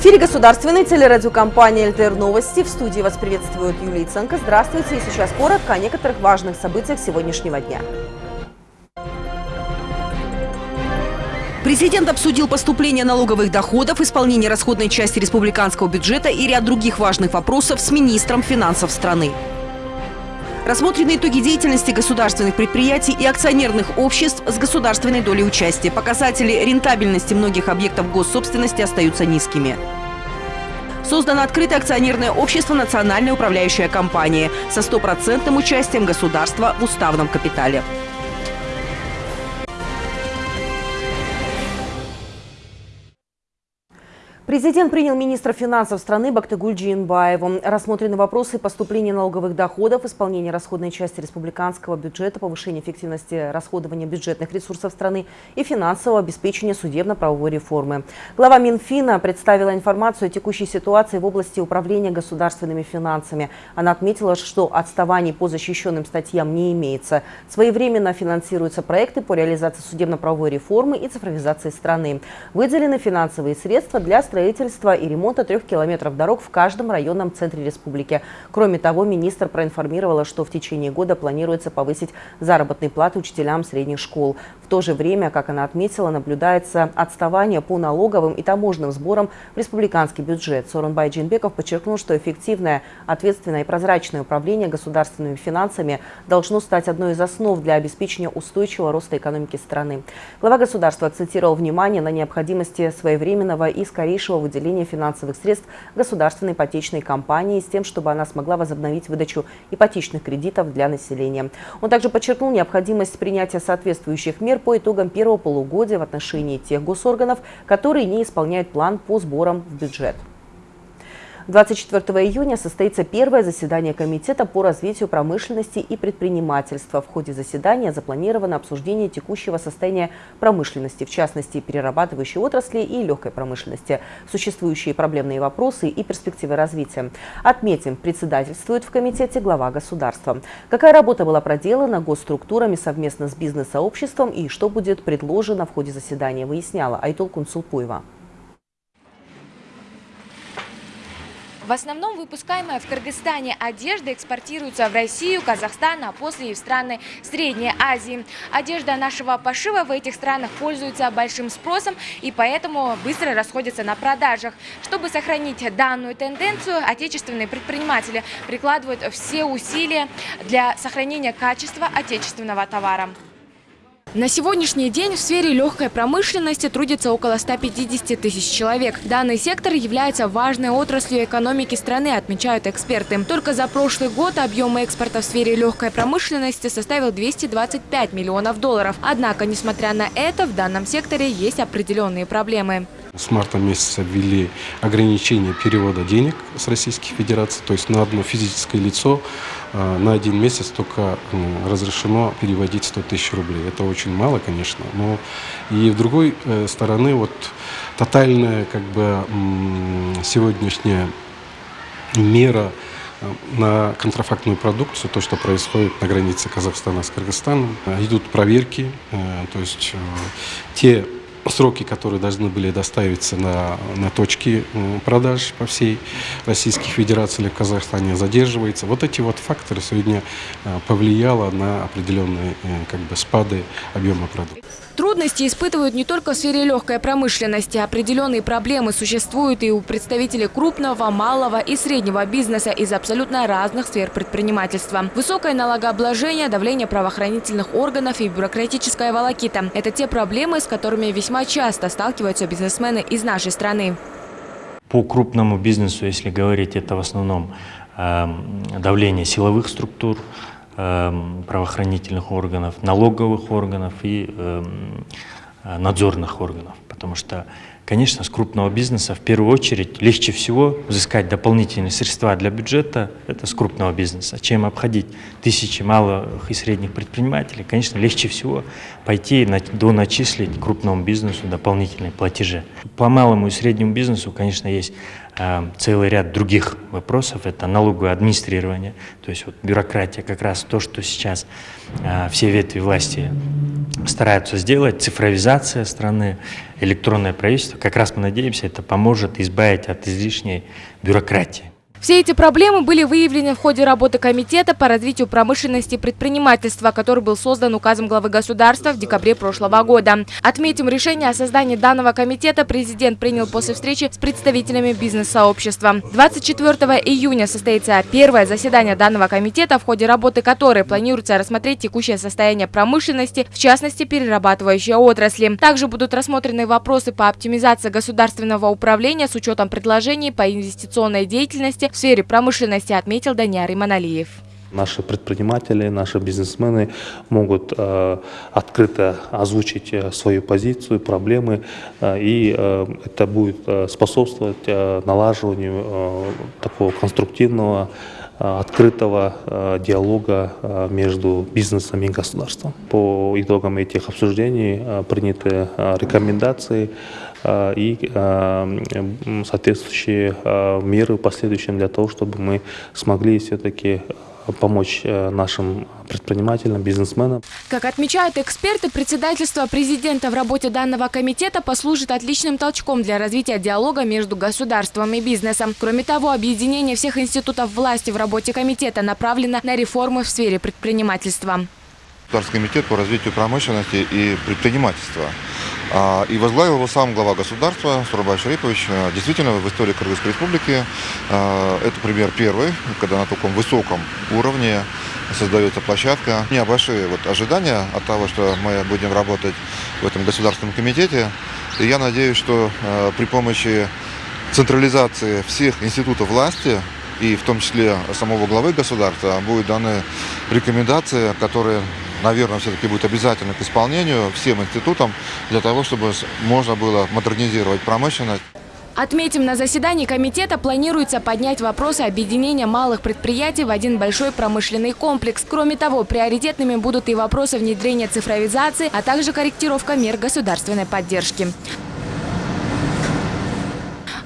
эфире государственной телерадиокомпании «ЛТР Новости». В студии вас приветствует Юлия Ценко. Здравствуйте. И сейчас коротко о некоторых важных событиях сегодняшнего дня. Президент обсудил поступление налоговых доходов, исполнение расходной части республиканского бюджета и ряд других важных вопросов с министром финансов страны. Рассмотрены итоги деятельности государственных предприятий и акционерных обществ с государственной долей участия. Показатели рентабельности многих объектов госсобственности остаются низкими. Создано открытое акционерное общество «Национальная управляющая компания» со стопроцентным участием государства в уставном капитале. Президент принял министра финансов страны Бактыгуль Джиенбаеву. Рассмотрены вопросы поступления налоговых доходов, исполнения расходной части республиканского бюджета, повышения эффективности расходования бюджетных ресурсов страны и финансового обеспечения судебно-правовой реформы. Глава Минфина представила информацию о текущей ситуации в области управления государственными финансами. Она отметила, что отставаний по защищенным статьям не имеется. Своевременно финансируются проекты по реализации судебно-правовой реформы и цифровизации страны. Выделены финансовые средства для строительства строительства и ремонта трех километров дорог в каждом районном центре республики. Кроме того, министр проинформировала, что в течение года планируется повысить заработные платы учителям средних школ. То же время, как она отметила, наблюдается отставание по налоговым и таможенным сборам в республиканский бюджет. Сорунбай Джинбеков подчеркнул, что эффективное, ответственное и прозрачное управление государственными финансами должно стать одной из основ для обеспечения устойчивого роста экономики страны. Глава государства акцентировал внимание на необходимости своевременного и скорейшего выделения финансовых средств государственной ипотечной компании с тем, чтобы она смогла возобновить выдачу ипотечных кредитов для населения. Он также подчеркнул необходимость принятия соответствующих мер по итогам первого полугодия в отношении тех госорганов, которые не исполняют план по сборам в бюджет. 24 июня состоится первое заседание Комитета по развитию промышленности и предпринимательства. В ходе заседания запланировано обсуждение текущего состояния промышленности, в частности, перерабатывающей отрасли и легкой промышленности, существующие проблемные вопросы и перспективы развития. Отметим, председательствует в комитете глава государства. Какая работа была проделана госструктурами совместно с бизнес-сообществом и что будет предложено в ходе заседания, выясняла Айтол Кунсулпуева. В основном выпускаемая в Кыргызстане одежда экспортируется в Россию, Казахстан, а после и в страны Средней Азии. Одежда нашего пошива в этих странах пользуется большим спросом и поэтому быстро расходится на продажах. Чтобы сохранить данную тенденцию, отечественные предприниматели прикладывают все усилия для сохранения качества отечественного товара. На сегодняшний день в сфере легкой промышленности трудится около 150 тысяч человек. Данный сектор является важной отраслью экономики страны, отмечают эксперты. Только за прошлый год объем экспорта в сфере легкой промышленности составил 225 миллионов долларов. Однако, несмотря на это, в данном секторе есть определенные проблемы. С марта месяца ввели ограничение перевода денег с Российской Федерации, то есть на одно физическое лицо э, на один месяц только разрешено переводить 100 тысяч рублей. Это очень мало, конечно, но и в другой э, стороны вот тотальная как бы сегодняшняя мера э, на контрафактную продукцию, то, что происходит на границе Казахстана с Кыргызстаном. Идут проверки, то есть те сроки, которые должны были доставиться на, на точки продаж по всей Российской Федерации или в Казахстане, задерживается. Вот эти вот факторы сегодня э, повлияло на определенные э, как бы, спады объема продуктов. Трудности испытывают не только в сфере легкой промышленности. Определенные проблемы существуют и у представителей крупного, малого и среднего бизнеса из абсолютно разных сфер предпринимательства. Высокое налогообложение, давление правоохранительных органов и бюрократическая волокита – это те проблемы, с которыми весьма часто сталкиваются бизнесмены из нашей страны. По крупному бизнесу, если говорить, это в основном э, давление силовых структур, Эм, правоохранительных органов, налоговых органов и эм, э, надзорных органов. Потому что, конечно, с крупного бизнеса в первую очередь легче всего взыскать дополнительные средства для бюджета, это с крупного бизнеса, чем обходить тысячи малых и средних предпринимателей. Конечно, легче всего пойти до начислить крупному бизнесу дополнительные платежи. По малому и среднему бизнесу, конечно, есть целый ряд других вопросов. Это налоговое администрирование, то есть вот бюрократия, как раз то, что сейчас э, все ветви власти стараются сделать, цифровизация страны, электронное правительство. Как раз мы надеемся, это поможет избавить от излишней бюрократии. Все эти проблемы были выявлены в ходе работы Комитета по развитию промышленности и предпринимательства, который был создан указом главы государства в декабре прошлого года. Отметим, решение о создании данного комитета президент принял после встречи с представителями бизнес-сообщества. 24 июня состоится первое заседание данного комитета, в ходе работы которой планируется рассмотреть текущее состояние промышленности, в частности перерабатывающей отрасли. Также будут рассмотрены вопросы по оптимизации государственного управления с учетом предложений по инвестиционной деятельности в сфере промышленности, отметил Даниар Иманалиев. Наши предприниматели, наши бизнесмены могут э, открыто озвучить э, свою позицию, проблемы, э, и э, это будет э, способствовать э, налаживанию э, такого конструктивного, открытого э, диалога э, между бизнесом и государством. По итогам этих обсуждений э, приняты э, рекомендации э, и э, соответствующие э, меры в последующем для того, чтобы мы смогли все-таки помочь э, нашим предпринимателям, бизнесменам. Как отмечают эксперты, председательство президента в работе данного комитета послужит отличным толчком для развития диалога между государством и бизнесом. Кроме того, объединение всех институтов власти в работе комитета направлено на реформы в сфере предпринимательства. Государственный комитет по развитию промышленности и предпринимательства. А, И возглавил его сам глава государства Сурабай Шарипович. А, Действительно, в истории Кыргызской республики а, это пример первый, когда на таком высоком уровне создается площадка. У меня большие вот ожидания от того, что мы будем работать в этом государственном комитете. И я надеюсь, что а, при помощи централизации всех институтов власти и в том числе самого главы государства будут даны рекомендации, которые, наверное, все-таки будут обязательны к исполнению всем институтам для того, чтобы можно было модернизировать промышленность. Отметим, на заседании комитета планируется поднять вопросы объединения малых предприятий в один большой промышленный комплекс. Кроме того, приоритетными будут и вопросы внедрения цифровизации, а также корректировка мер государственной поддержки.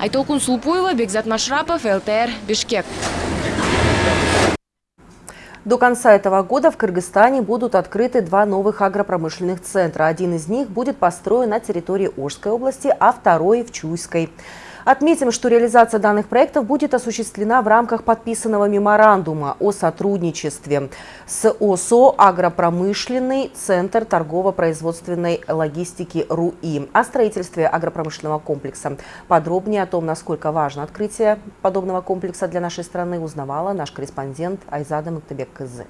Айтолкун Сулпуева, Бекзат Машрапов, ЛТР, Бишкек. До конца этого года в Кыргызстане будут открыты два новых агропромышленных центра. Один из них будет построен на территории Ожской области, а второй в Чуйской. Отметим, что реализация данных проектов будет осуществлена в рамках подписанного меморандума о сотрудничестве с ОСО «Агропромышленный центр торгово-производственной логистики РУИ» о строительстве агропромышленного комплекса. Подробнее о том, насколько важно открытие подобного комплекса для нашей страны, узнавала наш корреспондент Айзада Мактебек Кызы.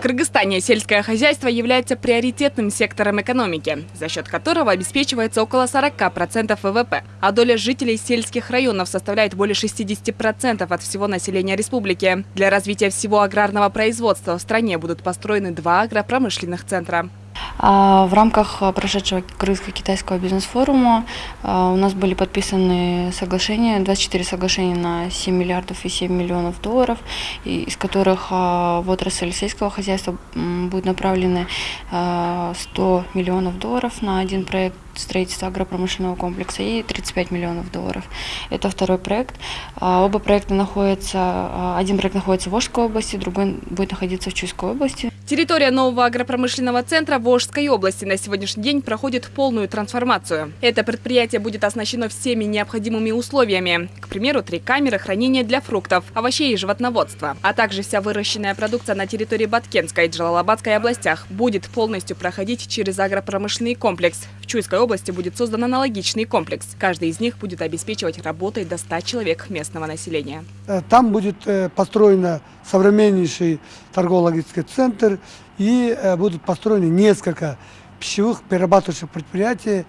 Кыргызстане сельское хозяйство является приоритетным сектором экономики, за счет которого обеспечивается около 40% ВВП, а доля жителей сельских районов составляет более 60% от всего населения республики. Для развития всего аграрного производства в стране будут построены два агропромышленных центра. А, В рамках а, прошедшего Крымско-китайского бизнес-форума а, у нас были подписаны соглашения, 24 соглашения на 7 миллиардов и 7 миллионов долларов, из которых а, в отрасль сельского хозяйства будет направлены а, 100 миллионов долларов на один проект строительства агропромышленного комплекса и 35 миллионов долларов. Это второй проект. А, Оба проекта находятся, а, один проект находится в Ожской области, другой будет находиться в Чуйской области. Территория нового агропромышленного центра Волжской области на сегодняшний день проходит полную трансформацию. Это предприятие будет оснащено всеми необходимыми условиями. К примеру, три камеры хранения для фруктов, овощей и животноводства, а также вся выращенная продукция на территории Баткенской и Джалалабадской областях будет полностью проходить через агропромышленный комплекс. В Чуйской области будет создан аналогичный комплекс. Каждый из них будет обеспечивать работой до 100 человек местного населения. Э, Там будет э, построен современнейший торгово-логистический центр и э, будут построены несколько пищевых перерабатывающих предприятий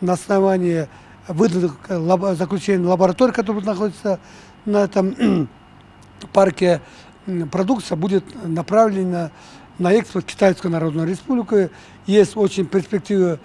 на основании выданных заключений лабораторий, которые находятся на этом парке. Продукция будет направлена на экспорт Китайскую Народную Республику. Есть очень перспективы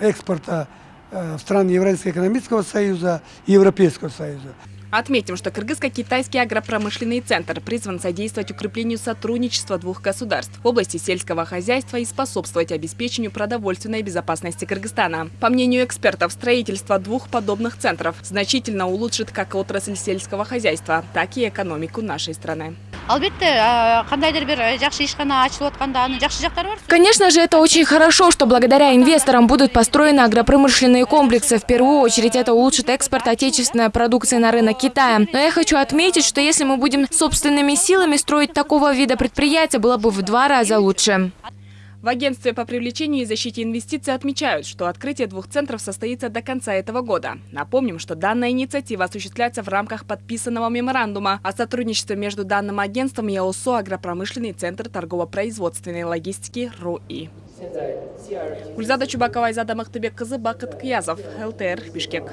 экспорта э, в страны Евразийского экономического союза и Европейского союза. Отметим, что Кыргызско-Китайский агропромышленный центр призван содействовать укреплению сотрудничества двух государств в области сельского хозяйства и способствовать обеспечению продовольственной безопасности Кыргызстана. По мнению экспертов, строительство двух подобных центров значительно улучшит как отрасль сельского хозяйства, так и экономику нашей страны. Конечно же, это очень хорошо, что благодаря инвесторам будут построены агропромышленные комплексы. В первую очередь это улучшит экспорт отечественной продукции на рынок Китая. Но я хочу отметить, что если мы будем собственными силами строить такого вида предприятия, было бы в два раза лучше. В агентстве по привлечению и защите инвестиций отмечают, что открытие двух центров состоится до конца этого года. Напомним, что данная инициатива осуществляется в рамках подписанного меморандума о сотрудничестве между данным агентством и ОСО «Агропромышленный центр торгово-производственной логистики РУИ». Гульзада Чубакова, Айзада Махтыбек, Кызы, Бакыт Киязов, ЛТР, Бишкек.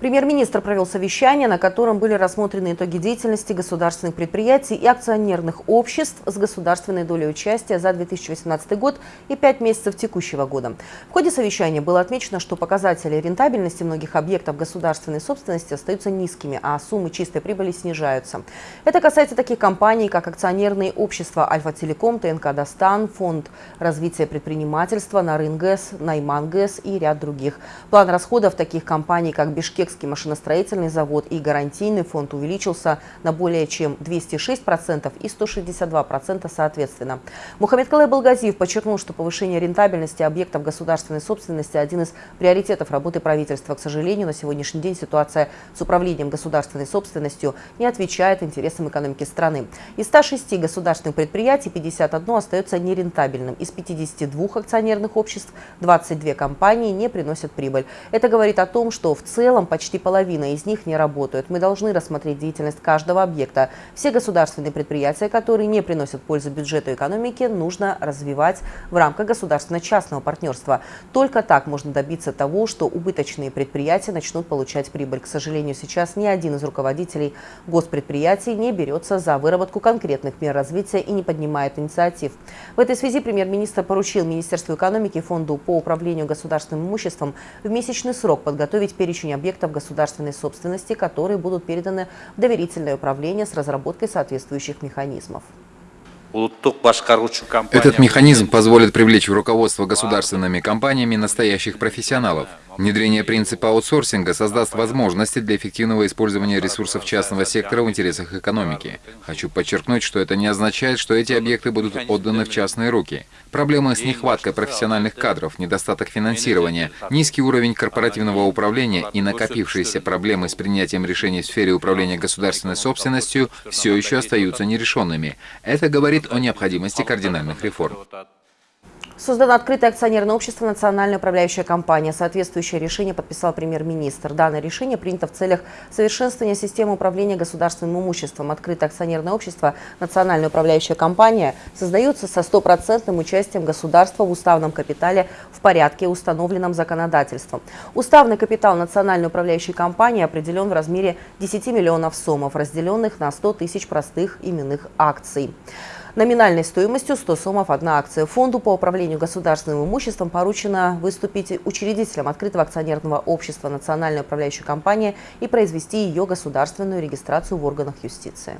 Премьер-министр провел совещание, на котором были рассмотрены итоги деятельности государственных предприятий и акционерных обществ с государственной долей участия за 2018 год и пять месяцев текущего года. В ходе совещания было отмечено, что показатели рентабельности многих объектов государственной собственности остаются низкими, а суммы чистой прибыли снижаются. Это касается таких компаний, как акционерные общества «Альфа-Телеком», ТНК «Достан», Фонд развития предпринимательства, Нарынгэс, Наймангэс и ряд других. План расходов таких компаний, как Бишкек Узбекский машиностроительный завод и гарантийный фонд увеличился на более чем 206% и 162% соответственно. Мухаммед Калай Балгазиев подчеркнул, что повышение рентабельности объектов государственной собственности – один из приоритетов работы правительства. К сожалению, на сегодняшний день ситуация с управлением государственной собственностью не отвечает интересам экономики страны. Из 106 государственных предприятий 51 остается нерентабельным. Из 52 акционерных обществ 22 компании не приносят прибыль. Это говорит о том, что в целом почти почти половина из них не работают. Мы должны рассмотреть деятельность каждого объекта. Все государственные предприятия, которые не приносят пользы бюджету и экономике, нужно развивать в рамках государственно-частного партнерства. Только так можно добиться того, что убыточные предприятия начнут получать прибыль. К сожалению, сейчас ни один из руководителей госпредприятий не берется за выработку конкретных мер развития и не поднимает инициатив. В этой связи премьер-министр поручил Министерству экономики Фонду по управлению государственным имуществом в месячный срок подготовить перечень объектов объектов государственной собственности, которые будут переданы в доверительное управление с разработкой соответствующих механизмов. Этот механизм позволит привлечь в руководство государственными компаниями настоящих профессионалов. Внедрение принципа аутсорсинга создаст возможности для эффективного использования ресурсов частного сектора в интересах экономики. Хочу подчеркнуть, что это не означает, что эти объекты будут отданы в частные руки. Проблемы с нехваткой профессиональных кадров, недостаток финансирования, низкий уровень корпоративного управления и накопившиеся проблемы с принятием решений в сфере управления государственной собственностью все еще остаются нерешенными. Это говорит о необходимости кардинальных реформ. Создано открытое акционерное общество «Национальная управляющая компания». Соответствующее решение подписал премьер-министр. Данное решение принято в целях совершенствования системы управления государственным имуществом. Открытое акционерное общество «Национальная управляющая компания» создается со стопроцентным участием государства в уставном капитале в порядке, установленном законодательством. Уставный капитал Национальной управляющей компании определен в размере 10 миллионов сомов, разделенных на 100 тысяч простых именных акций. Номинальной стоимостью 100 сомов одна акция. Фонду по управлению государственным имуществом поручено выступить учредителем открытого акционерного общества «Национальная управляющая компания» и произвести ее государственную регистрацию в органах юстиции.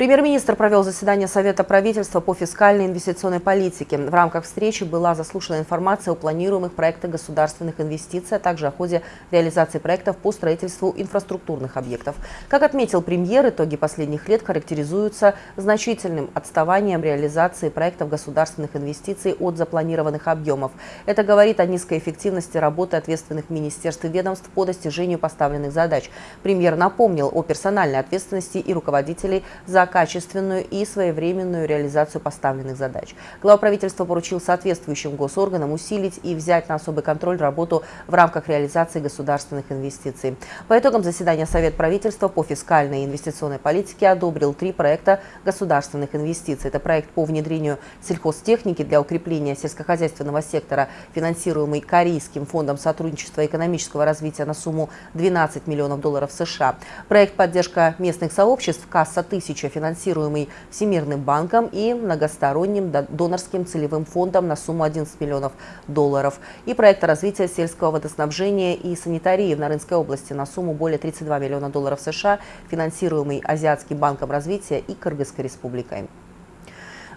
Премьер-министр провел заседание Совета правительства по фискальной инвестиционной политике. В рамках встречи была заслушана информация о планируемых проектах государственных инвестиций, а также о ходе реализации проектов по строительству инфраструктурных объектов. Как отметил премьер, итоги последних лет характеризуются значительным отставанием реализации проектов государственных инвестиций от запланированных объемов. Это говорит о низкой эффективности работы ответственных министерств и ведомств по достижению поставленных задач. Премьер напомнил о персональной ответственности и руководителей за качественную и своевременную реализацию поставленных задач. Глава правительства поручил соответствующим госорганам усилить и взять на особый контроль работу в рамках реализации государственных инвестиций. По итогам заседания Совет правительства по фискальной и инвестиционной политике одобрил три проекта государственных инвестиций. Это проект по внедрению сельхозтехники для укрепления сельскохозяйственного сектора, финансируемый Корейским фондом сотрудничества и экономического развития на сумму 12 миллионов долларов США. Проект «Поддержка местных сообществ» «Касса 1000» финансируемый Всемирным банком и многосторонним донорским целевым фондом на сумму 11 миллионов долларов. И проект развития сельского водоснабжения и санитарии в Нарынской области на сумму более 32 миллиона долларов США, финансируемый Азиатским банком развития и Кыргызской республикой.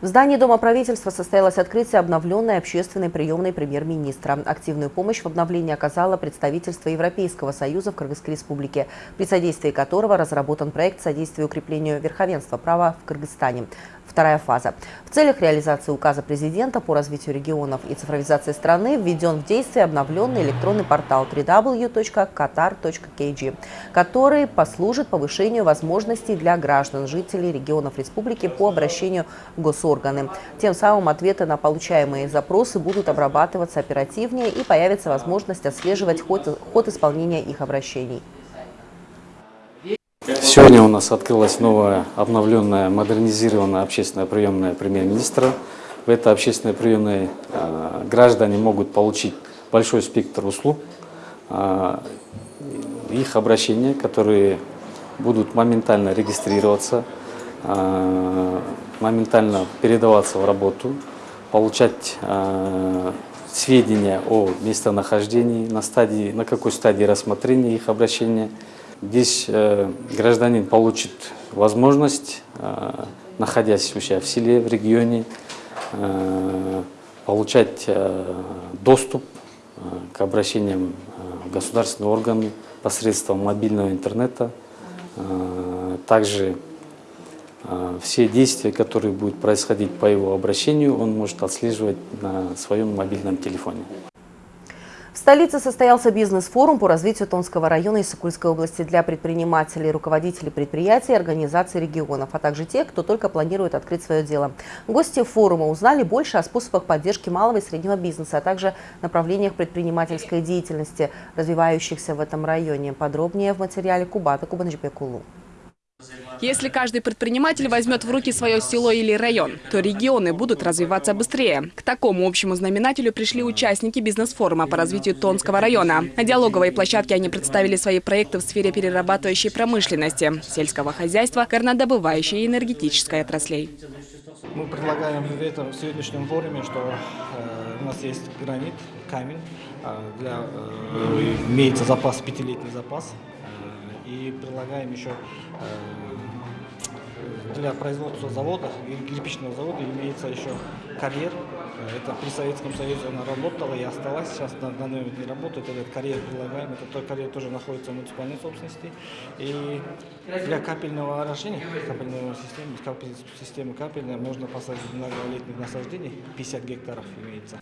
В здании Дома правительства состоялось открытие обновленной общественной приемной премьер-министра. Активную помощь в обновлении оказало представительство Европейского союза в Кыргызской республике, при содействии которого разработан проект содействия укреплению верховенства права в Кыргызстане. Вторая фаза. В целях реализации указа президента по развитию регионов и цифровизации страны введен в действие обновленный электронный портал www.qatar.kg, который послужит повышению возможностей для граждан, жителей регионов республики по обращению в госорганы. Тем самым ответы на получаемые запросы будут обрабатываться оперативнее и появится возможность отслеживать ход, ход исполнения их обращений. Сегодня у нас открылась новая, обновленная, модернизированная общественная приемная премьер-министра. В этой общественной приемной э, граждане могут получить большой спектр услуг, э, их обращения, которые будут моментально регистрироваться, э, моментально передаваться в работу, получать сведения о местонахождении, на, стадии, на какой стадии рассмотрения их обращения – Здесь э, гражданин получит возможность, э, находясь у себя в селе, в регионе, э, получать доступ к обращениям в государственные органы посредством мобильного интернета. Также все действия, которые будут происходить по его обращению, он может отслеживать на своем мобильном телефоне. Столице состоялся бизнес-форум по развитию Тонского района и Сокульской области для предпринимателей, руководителей предприятий и организаций регионов, а также тех, кто только планирует открыть свое дело. Гости форума узнали больше о способах поддержки малого и среднего бизнеса, а также направлениях предпринимательской деятельности, развивающихся в этом районе. Подробнее в материале Кубата Кубанджипекулу. Если каждый предприниматель возьмет в руки свое село или район, то регионы будут развиваться быстрее. К такому общему знаменателю пришли участники бизнес-форума по развитию Тонского района. На диалоговой площадке они представили свои проекты в сфере перерабатывающей промышленности, сельского хозяйства, горнодобывающей и энергетической отраслей. Мы предлагаем в этом сегодняшнем форуме, что э, у нас есть гранит, камень, э, для, э, имеется запас, пятилетний запас, и предлагаем еще для производства завода, кирпичного завода имеется еще карьер. Это при Советском Союзе она работала и осталась, сейчас на данный момент не работает. Этот карьер предлагаем, этот карьер тоже находится в муниципальной собственности. И для капельного орошения, капельной системы, капель, системы капельной можно посадить многолетних насаждений, 50 гектаров имеется.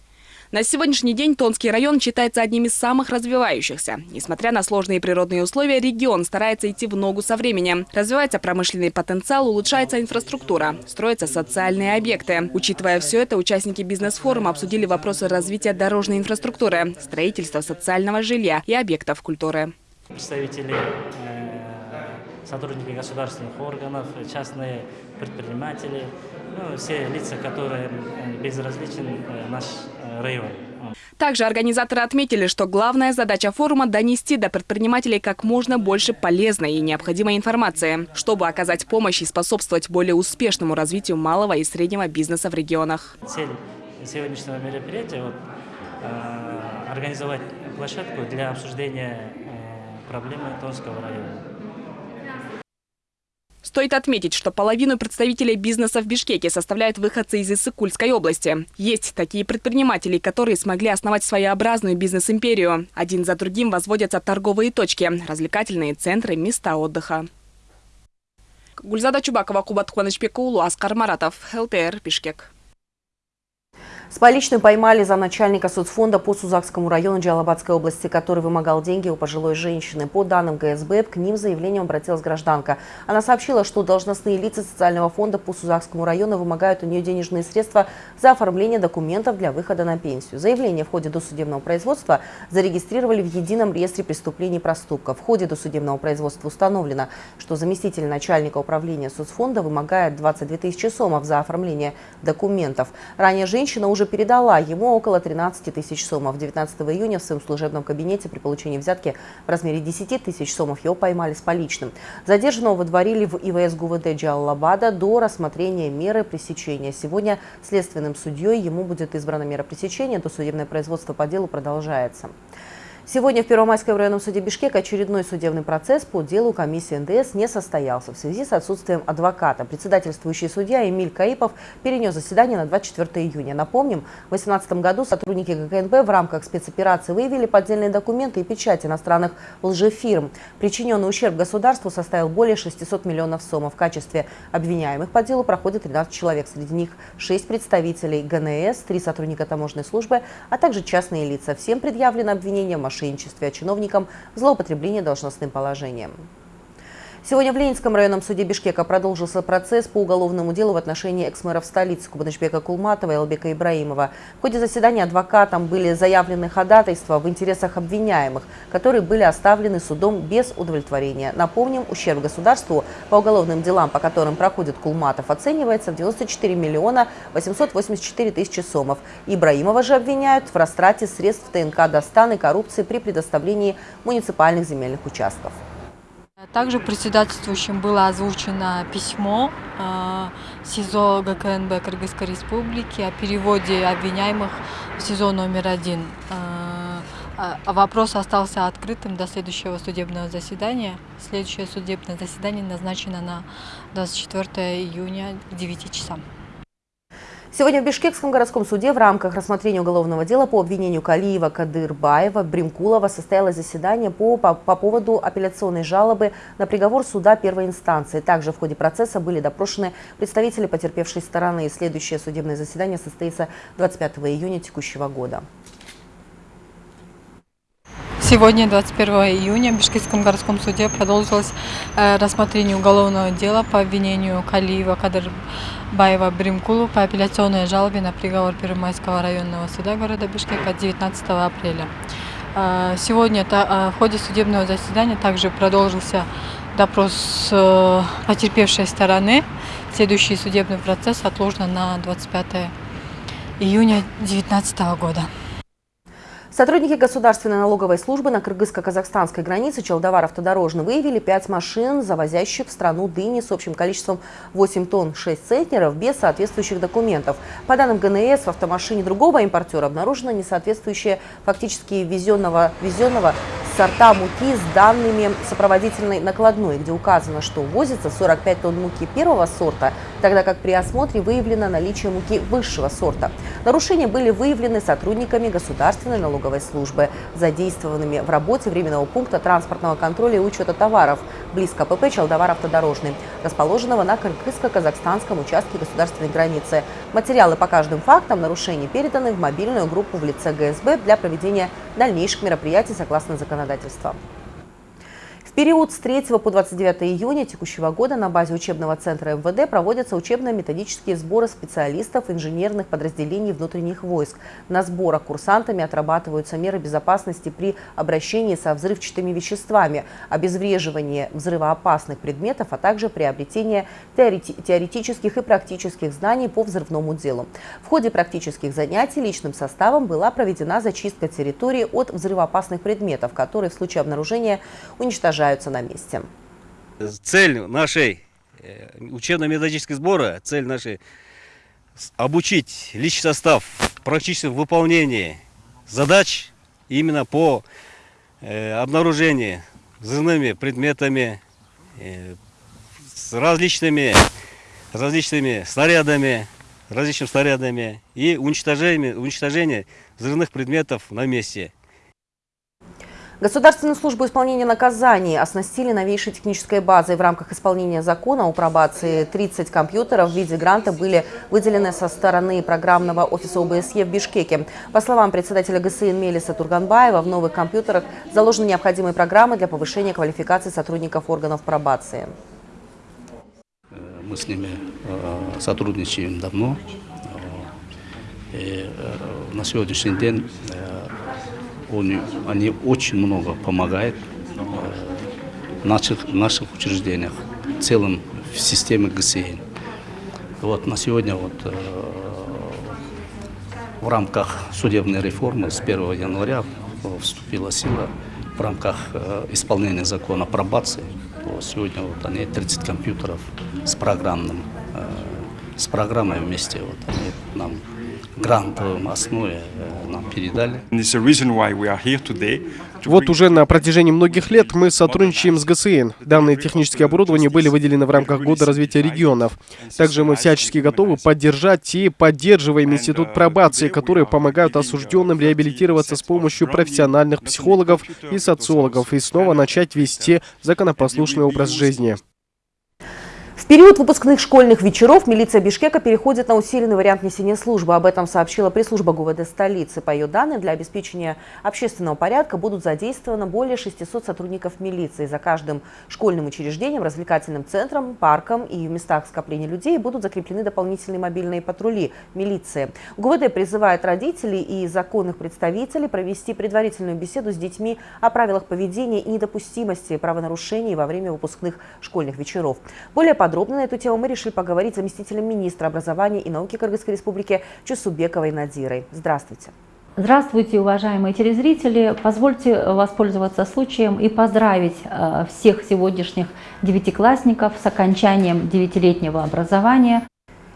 На сегодняшний день Тонский район считается одним из самых развивающихся. Несмотря на сложные природные условия, регион старается идти в ногу со временем. Развивается промышленный потенциал, улучшается инфраструктура, строятся социальные объекты. Учитывая все это, участники бизнес-форума обсудили вопросы развития дорожной инфраструктуры, строительства социального жилья и объектов культуры. Представители э, сотрудники государственных органов, частные предприниматели, ну, все лица, которые э, безразличен э, наш э, район. Также организаторы отметили, что главная задача форума – донести до предпринимателей как можно больше полезной и необходимой информации, чтобы оказать помощь и способствовать более успешному развитию малого и среднего бизнеса в регионах. Цель сегодняшнего мероприятия вот, организовать площадку для обсуждения проблемы Тонского района. Стоит отметить, что половину представителей бизнеса в Бишкеке составляют выходцы из Иссыкульской области. Есть такие предприниматели, которые смогли основать своеобразную бизнес-империю. Один за другим возводятся торговые точки, развлекательные центры, места отдыха. Гульзада Чубакова, Кубат Хуанычбекулу, Аскар Маратов, ЛТР, Бишкек. С поличным поймали за начальника соцфонда по Сузакскому району Джалабадской области, который вымогал деньги у пожилой женщины. По данным ГСБ, к ним заявлением обратилась гражданка. Она сообщила, что должностные лица социального фонда по Сузакскому району вымогают у нее денежные средства за оформление документов для выхода на пенсию. Заявление в ходе досудебного производства зарегистрировали в едином реестре преступлений и проступков. В ходе досудебного производства установлено, что заместитель начальника управления соцфонда вымогает 22 тысячи сомов за оформление документов. Ранее женщина уже уже передала ему около 13 тысяч сомов. 19 июня в своем служебном кабинете при получении взятки в размере 10 тысяч сомов его поймали с поличным. Задержанного выдворили в ИВС ГУВД Джаллабада до рассмотрения меры пресечения. Сегодня следственным судьей ему будет избрана мера пресечения. Досудебное производство по делу продолжается. Сегодня в Первомайском районном суде Бишкека очередной судебный процесс по делу комиссии НДС не состоялся в связи с отсутствием адвоката. Председательствующий судья Эмиль Каипов перенес заседание на 24 июня. Напомним, в 2018 году сотрудники ГКНБ в рамках спецоперации выявили поддельные документы и печать иностранных лжефирм. Причиненный ущерб государству составил более 600 миллионов сомов. В качестве обвиняемых по делу проходит 13 человек. Среди них 6 представителей ГНС, 3 сотрудника таможенной службы, а также частные лица. Всем предъявлено обвинение в мошенничестве, а чиновникам – злоупотребление должностным положением. Сегодня в Ленинском районном суде Бишкека продолжился процесс по уголовному делу в отношении экс-мэров столицы Кубанычбека Кулматова и Албека Ибраимова. В ходе заседания адвокатам были заявлены ходатайства в интересах обвиняемых, которые были оставлены судом без удовлетворения. Напомним, ущерб государству по уголовным делам, по которым проходит Кулматов, оценивается в 94 миллиона 884 тысячи сомов. Ибраимова же обвиняют в растрате средств ТНК Достан и коррупции при предоставлении муниципальных земельных участков. Также председательствующим было озвучено письмо э, СИЗО ГКНБ Кыргызской Республики о переводе обвиняемых в СИЗО номер один. Э, а вопрос остался открытым до следующего судебного заседания. Следующее судебное заседание назначено на 24 июня к 9 часам. Сегодня в Бишкекском городском суде в рамках рассмотрения уголовного дела по обвинению Калиева, Кадырбаева, Бримкулова состоялось заседание по, по, по поводу апелляционной жалобы на приговор суда первой инстанции. Также в ходе процесса были допрошены представители потерпевшей стороны. Следующее судебное заседание состоится 25 июня текущего года. Сегодня, 21 июня, в Бишкекском городском суде продолжилось э, рассмотрение уголовного дела по обвинению Калиева Кадырбаева Бримкулу по апелляционной жалобе на приговор Первомайского районного суда города Бишкека 19 апреля. Э, сегодня э, в ходе судебного заседания также продолжился допрос потерпевшей стороны. Следующий судебный процесс отложен на 25 июня 2019 года. Сотрудники Государственной налоговой службы на кыргызско-казахстанской границе Челдовар-Автодорожный выявили пять машин, завозящих в страну дыни с общим количеством 8 тонн 6 центнеров без соответствующих документов. По данным ГНС, в автомашине другого импортера обнаружено несоответствующее фактически везенного, везенного сорта муки с данными сопроводительной накладной, где указано, что возится 45 тонн муки первого сорта, тогда как при осмотре выявлено наличие муки высшего сорта. Нарушения были выявлены сотрудниками Государственной налоговой службы, задействованными в работе временного пункта транспортного контроля и учета товаров близ КПП «Челдовар автодорожный», расположенного на кыргызско-казахстанском участке государственной границы. Материалы по каждым фактам нарушений переданы в мобильную группу в лице ГСБ для проведения дальнейших мероприятий согласно законодательству. В период с 3 по 29 июня текущего года на базе учебного центра МВД проводятся учебно-методические сборы специалистов инженерных подразделений внутренних войск. На сборах курсантами отрабатываются меры безопасности при обращении со взрывчатыми веществами, обезвреживание взрывоопасных предметов, а также приобретение теорети теоретических и практических знаний по взрывному делу. В ходе практических занятий личным составом была проведена зачистка территории от взрывоопасных предметов, которые в случае обнаружения уничтожаются уничтожаются на месте. Цель нашей э, учебно-методической сбора, цель нашей обучить личный состав практически в выполнении задач именно по э, обнаружению взрывными предметами, э, с различными, различными снарядами, различными снарядами и уничтожение, уничтожение взрывных предметов на месте. Государственную службу исполнения наказаний оснастили новейшей технической базой. В рамках исполнения закона о пробации 30 компьютеров в виде гранта были выделены со стороны программного офиса ОБСЕ в Бишкеке. По словам председателя ГСИН Мелиса Турганбаева, в новых компьютерах заложены необходимые программы для повышения квалификации сотрудников органов пробации. Мы с ними э, сотрудничаем давно. Э, и э, на сегодняшний день они, они очень много помогают в наших, наших учреждениях, в целом в системе ГСИН. Вот на сегодня вот в рамках судебной реформы с 1 января вступила сила в рамках исполнения закона пробации. Сегодня вот они 30 компьютеров с программным, с программой вместе вот они нам грантовом основе нам передали. Вот уже на протяжении многих лет мы сотрудничаем с ГСН. Данные технические оборудования были выделены в рамках Года развития регионов. Также мы всячески готовы поддержать и поддерживаем Институт пробации, которые помогают осужденным реабилитироваться с помощью профессиональных психологов и социологов и снова начать вести законопослушный образ жизни. В период выпускных школьных вечеров милиция Бишкека переходит на усиленный вариант несения службы. Об этом сообщила пресс-служба ГУВД столицы. По ее данным, для обеспечения общественного порядка будут задействовано более 600 сотрудников милиции. За каждым школьным учреждением, развлекательным центром, парком и в местах скопления людей будут закреплены дополнительные мобильные патрули милиции. ГУВД призывает родителей и законных представителей провести предварительную беседу с детьми о правилах поведения и недопустимости правонарушений во время выпускных школьных вечеров. Более подробно Подробно на эту тему мы решили поговорить с заместителем министра образования и науки Кыргызской республики Чусубековой Надирой. Здравствуйте. Здравствуйте, уважаемые телезрители. Позвольте воспользоваться случаем и поздравить э, всех сегодняшних девятиклассников с окончанием девятилетнего образования.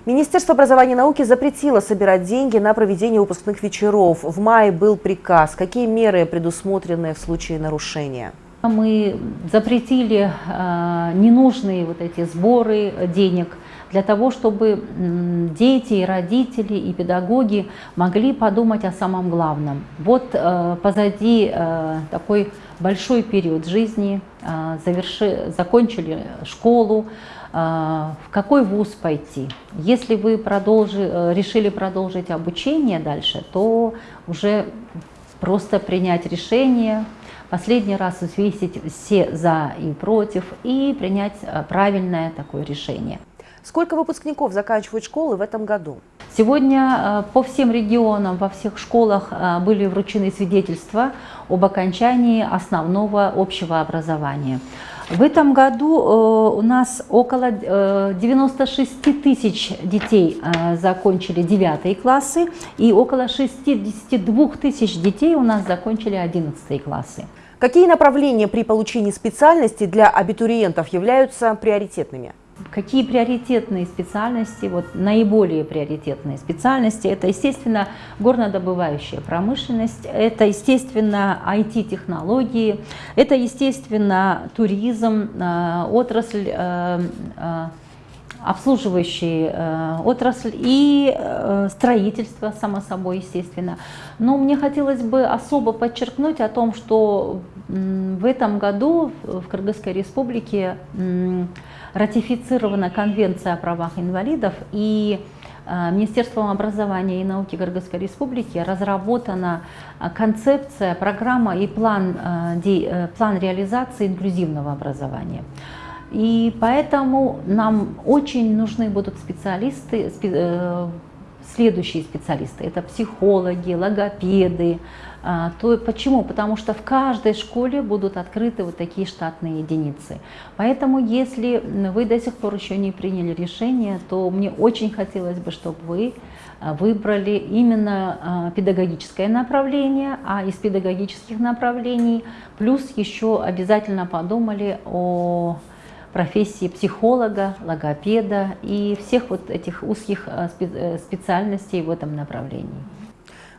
Министерство образования и науки запретило собирать деньги на проведение выпускных вечеров. В мае был приказ. Какие меры предусмотрены в случае нарушения? Мы запретили э, ненужные вот эти сборы денег для того, чтобы дети, и родители, и педагоги могли подумать о самом главном. Вот э, позади э, такой большой период жизни, заверши, закончили школу, в какой вуз пойти. Если вы продолжи, решили продолжить обучение дальше, то уже просто принять решение, последний раз взвесить все за и против и принять э, правильное такое решение. Сколько выпускников заканчивают школы в этом году? Сегодня э, по всем регионам, во всех школах э, были вручены свидетельства об окончании основного общего образования. В этом году у нас около 96 тысяч детей закончили 9 классы и около 62 тысяч детей у нас закончили 11 классы. Какие направления при получении специальности для абитуриентов являются приоритетными? Какие приоритетные специальности, вот наиболее приоритетные специальности, это, естественно, горнодобывающая промышленность, это, естественно, IT-технологии, это, естественно, туризм, э, отрасль э, э, обслуживающие э, отрасль и э, строительство, само собой, естественно. Но мне хотелось бы особо подчеркнуть о том, что в этом году в Кыргызской республике ратифицирована Конвенция о правах инвалидов и э, Министерством образования и науки Кыргызской республики разработана концепция, программа и план, план реализации инклюзивного образования. И поэтому нам очень нужны будут специалисты, э, следующие специалисты. Это психологи, логопеды. А, то, почему? Потому что в каждой школе будут открыты вот такие штатные единицы. Поэтому если вы до сих пор еще не приняли решение, то мне очень хотелось бы, чтобы вы а, выбрали именно а, педагогическое направление, а из педагогических направлений плюс еще обязательно подумали о профессии психолога, логопеда и всех вот этих узких э, э, специальностей в этом направлении.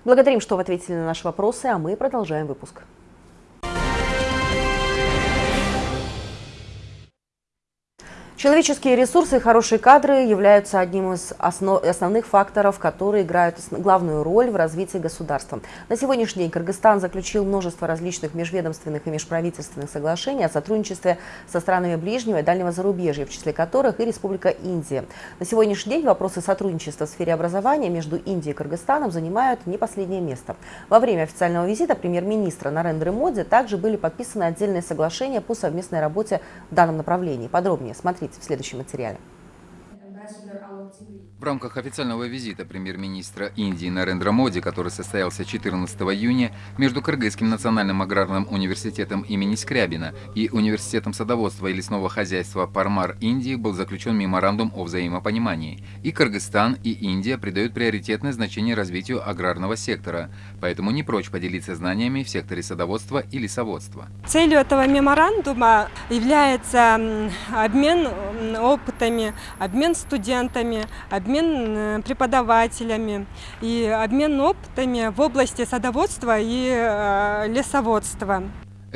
Благодарим, что вы ответили на наши вопросы, а мы продолжаем выпуск. Человеческие ресурсы и хорошие кадры являются одним из основ, основных факторов, которые играют главную роль в развитии государства. На сегодняшний день Кыргызстан заключил множество различных межведомственных и межправительственных соглашений о сотрудничестве со странами ближнего и дальнего зарубежья, в числе которых и Республика Индия. На сегодняшний день вопросы сотрудничества в сфере образования между Индией и Кыргызстаном занимают не последнее место. Во время официального визита премьер-министра Нарендры Моди также были подписаны отдельные соглашения по совместной работе в данном направлении. Подробнее смотрите смотрите в следующем материале. В рамках официального визита премьер-министра Индии Нарендра Моди, который состоялся 14 июня, между Кыргызским национальным аграрным университетом имени Скрябина и Университетом садоводства и лесного хозяйства Пармар Индии был заключен меморандум о взаимопонимании. И Кыргызстан, и Индия придают приоритетное значение развитию аграрного сектора, поэтому не прочь поделиться знаниями в секторе садоводства и лесоводства. Целью этого меморандума является обмен опытами, обмен студентами, обмен э, преподавателями и обмен опытами в области садоводства и э, лесоводства.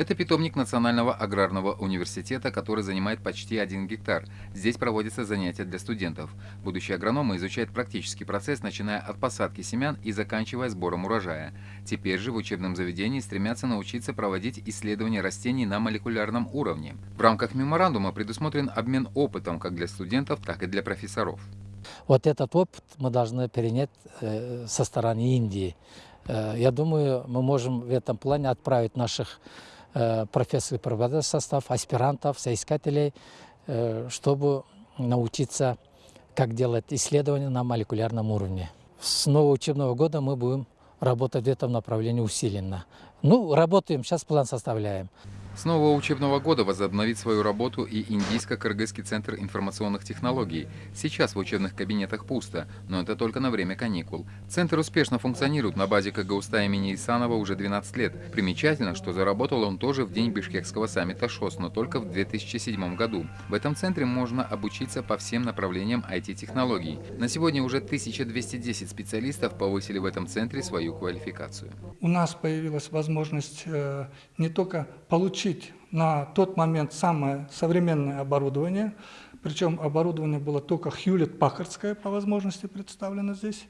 Это питомник Национального аграрного университета, который занимает почти один гектар. Здесь проводятся занятия для студентов. Будущие агрономы изучают практический процесс, начиная от посадки семян и заканчивая сбором урожая. Теперь же в учебном заведении стремятся научиться проводить исследования растений на молекулярном уровне. В рамках меморандума предусмотрен обмен опытом как для студентов, так и для профессоров. Вот этот опыт мы должны перенять э, со стороны Индии. Э, я думаю, мы можем в этом плане отправить наших э, профессоров преподавательский состав, аспирантов, соискателей, чтобы научиться, как делать исследования на молекулярном уровне. С нового учебного года мы будем работать в этом направлении усиленно. Ну, работаем, сейчас план составляем. С нового учебного года возобновит свою работу и Индийско-Кыргызский центр информационных технологий. Сейчас в учебных кабинетах пусто, но это только на время каникул. Центр успешно функционирует на базе КГУСТА имени Исанова уже 12 лет. Примечательно, что заработал он тоже в день бишкекского саммита ШОС, но только в 2007 году. В этом центре можно обучиться по всем направлениям IT-технологий. На сегодня уже 1210 специалистов повысили в этом центре свою квалификацию. У нас появилась возможность э, не только получить получить на тот момент самое современное оборудование, причем оборудование было только Хьюлет-Паккардское по возможности представлено здесь.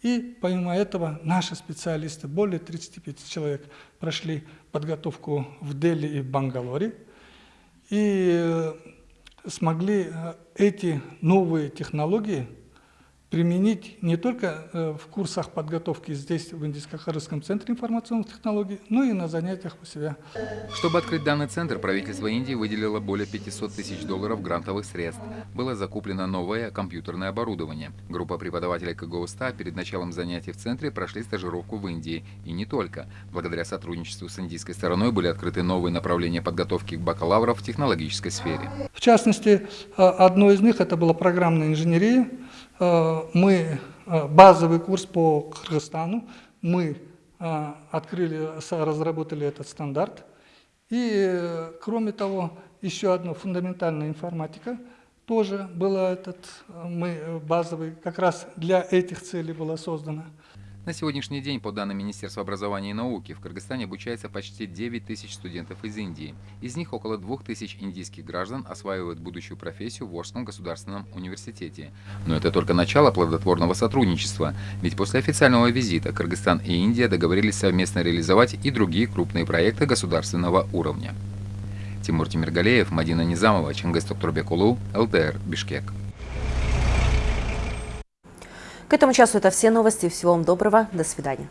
И помимо этого наши специалисты, более 35 человек, прошли подготовку в Дели и Бангалоре и э, смогли э, эти новые технологии применить не только э, в курсах подготовки здесь, в Индийско-Харысском центре информационных технологий, но и на занятиях у себя. Чтобы открыть данный центр, правительство Индии выделило более 500 тысяч долларов грантовых средств. Было закуплено новое компьютерное оборудование. Группа преподавателей КГОСТА перед началом занятий в центре прошли стажировку в Индии. И не только. Благодаря сотрудничеству с индийской стороной были открыты новые направления подготовки бакалавров в технологической сфере. В частности, э, одно из них это была программная инженерия, мы э, базовый курс по Кыргызстану, мы э, открыли, разработали этот стандарт. И, кроме того, еще одна фундаментальная информатика тоже была этот, мы базовый, как раз для этих целей была создана. На сегодняшний день, по данным Министерства образования и науки, в Кыргызстане обучается почти 9 тысяч студентов из Индии. Из них около 2 тысяч индийских граждан осваивают будущую профессию в Волжском государственном университете. Но это только начало плодотворного сотрудничества, ведь после официального визита Кыргызстан и Индия договорились совместно реализовать и другие крупные проекты государственного уровня. Тимур Тимиргалеев, Мадина Низамова, Чингис Токтурбекулу, ЛТР, Бишкек. К этому часу это все новости. Всего вам доброго. До свидания.